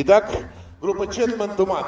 Итак, группа Четман Туман.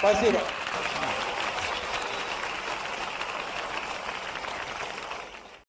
Спасибо.